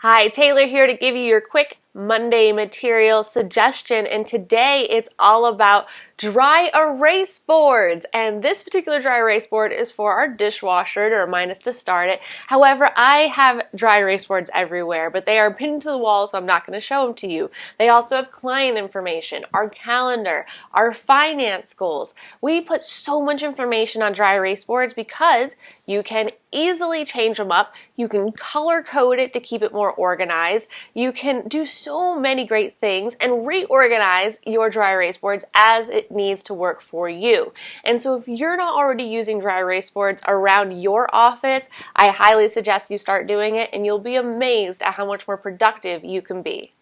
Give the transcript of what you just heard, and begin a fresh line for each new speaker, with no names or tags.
Hi, Taylor here to give you your quick Monday material suggestion and today it's all about dry erase boards and this particular dry erase board is for our dishwasher to remind us to start it. However, I have dry erase boards everywhere but they are pinned to the wall so I'm not going to show them to you. They also have client information, our calendar, our finance goals. We put so much information on dry erase boards because you can easily change them up. You can color code it to keep it more organized. You can do so many great things and reorganize your dry erase boards as it needs to work for you. And so if you're not already using dry erase boards around your office, I highly suggest you start doing it and you'll be amazed at how much more productive you can be.